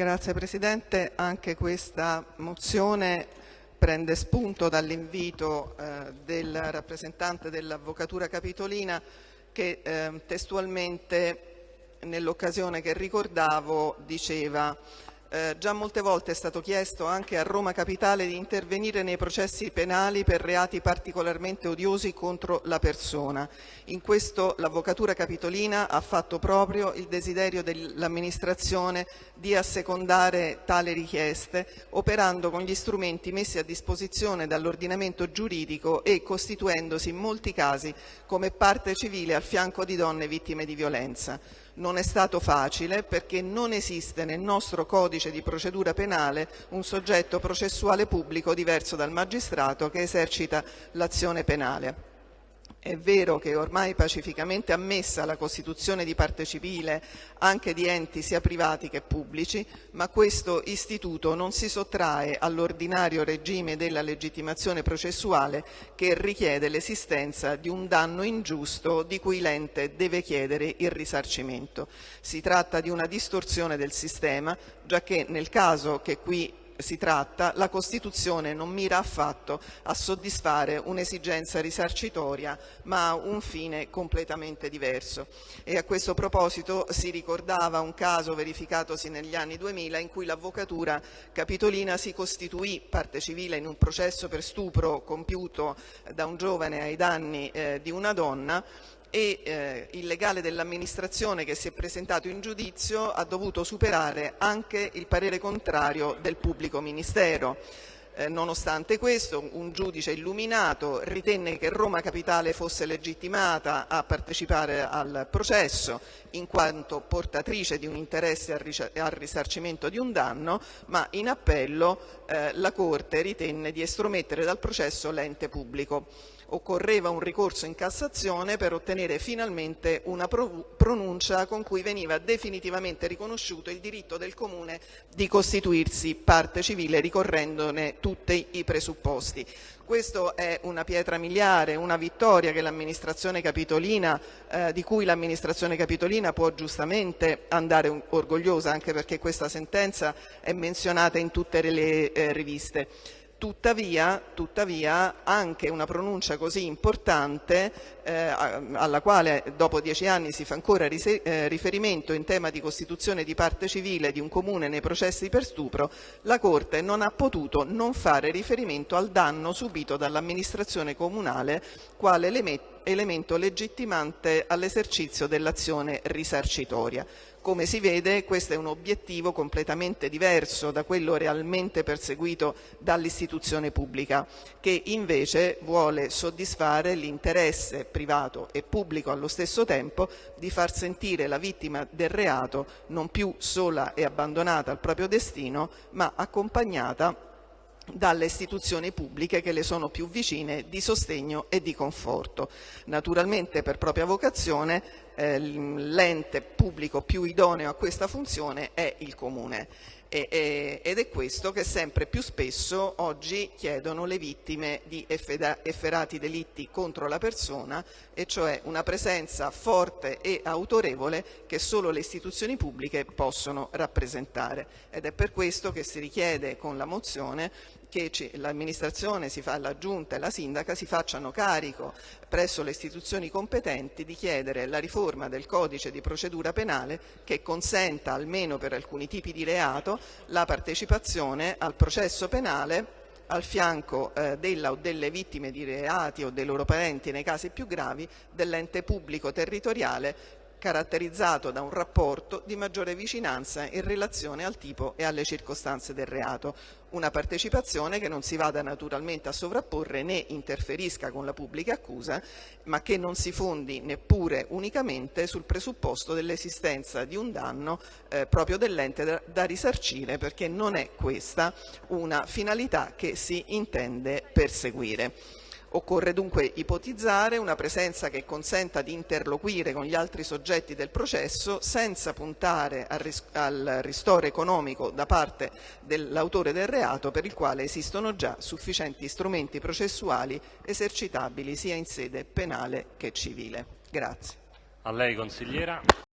Grazie Presidente, anche questa mozione prende spunto dall'invito eh, del rappresentante dell'Avvocatura Capitolina che eh, testualmente nell'occasione che ricordavo diceva eh, già molte volte è stato chiesto anche a Roma Capitale di intervenire nei processi penali per reati particolarmente odiosi contro la persona. In questo l'Avvocatura Capitolina ha fatto proprio il desiderio dell'amministrazione di assecondare tali richieste, operando con gli strumenti messi a disposizione dall'ordinamento giuridico e costituendosi in molti casi come parte civile al fianco di donne vittime di violenza. Non è stato facile perché non esiste nel nostro codice di procedura penale un soggetto processuale pubblico diverso dal magistrato che esercita l'azione penale. È vero che ormai pacificamente ammessa la costituzione di parte civile anche di enti sia privati che pubblici, ma questo istituto non si sottrae all'ordinario regime della legittimazione processuale che richiede l'esistenza di un danno ingiusto di cui l'ente deve chiedere il risarcimento. Si tratta di una distorsione del sistema, giacché nel caso che qui si tratta, la Costituzione non mira affatto a soddisfare un'esigenza risarcitoria, ma ha un fine completamente diverso. E a questo proposito si ricordava un caso verificatosi negli anni 2000 in cui l'Avvocatura Capitolina si costituì parte civile in un processo per stupro compiuto da un giovane ai danni eh, di una donna e eh, il legale dell'amministrazione che si è presentato in giudizio ha dovuto superare anche il parere contrario del pubblico ministero. Eh, nonostante questo, un giudice illuminato ritenne che Roma Capitale fosse legittimata a partecipare al processo in quanto portatrice di un interesse al risarcimento di un danno, ma in appello eh, la Corte ritenne di estromettere dal processo l'ente pubblico occorreva un ricorso in Cassazione per ottenere finalmente una pronuncia con cui veniva definitivamente riconosciuto il diritto del Comune di costituirsi parte civile ricorrendone tutti i presupposti. Questa è una pietra miliare, una vittoria eh, di cui l'amministrazione capitolina può giustamente andare orgogliosa, anche perché questa sentenza è menzionata in tutte le eh, riviste. Tuttavia, tuttavia, anche una pronuncia così importante, eh, alla quale dopo dieci anni si fa ancora eh, riferimento in tema di costituzione di parte civile di un comune nei processi per stupro, la Corte non ha potuto non fare riferimento al danno subito dall'amministrazione comunale quale elemento legittimante all'esercizio dell'azione risarcitoria. Come si vede questo è un obiettivo completamente diverso da quello realmente perseguito dall'istituzione pubblica, che invece vuole soddisfare l'interesse privato e pubblico allo stesso tempo di far sentire la vittima del reato non più sola e abbandonata al proprio destino, ma accompagnata dalle istituzioni pubbliche che le sono più vicine di sostegno e di conforto. Naturalmente per propria vocazione eh, l'ente pubblico più idoneo a questa funzione è il Comune e, e, ed è questo che sempre più spesso oggi chiedono le vittime di efferati delitti contro la persona e cioè una presenza forte e autorevole che solo le istituzioni pubbliche possono rappresentare ed è per questo che si richiede con la mozione che l'amministrazione, la giunta e la sindaca si facciano carico presso le istituzioni competenti di chiedere la riforma del codice di procedura penale che consenta almeno per alcuni tipi di reato la partecipazione al processo penale al fianco eh, della o delle vittime di reati o dei loro parenti nei casi più gravi dell'ente pubblico territoriale caratterizzato da un rapporto di maggiore vicinanza in relazione al tipo e alle circostanze del reato. Una partecipazione che non si vada naturalmente a sovrapporre né interferisca con la pubblica accusa, ma che non si fondi neppure unicamente sul presupposto dell'esistenza di un danno eh, proprio dell'ente da, da risarcire, perché non è questa una finalità che si intende perseguire. Occorre dunque ipotizzare una presenza che consenta di interloquire con gli altri soggetti del processo senza puntare al ristoro economico da parte dell'autore del reato per il quale esistono già sufficienti strumenti processuali esercitabili sia in sede penale che civile. Grazie. A lei consigliera.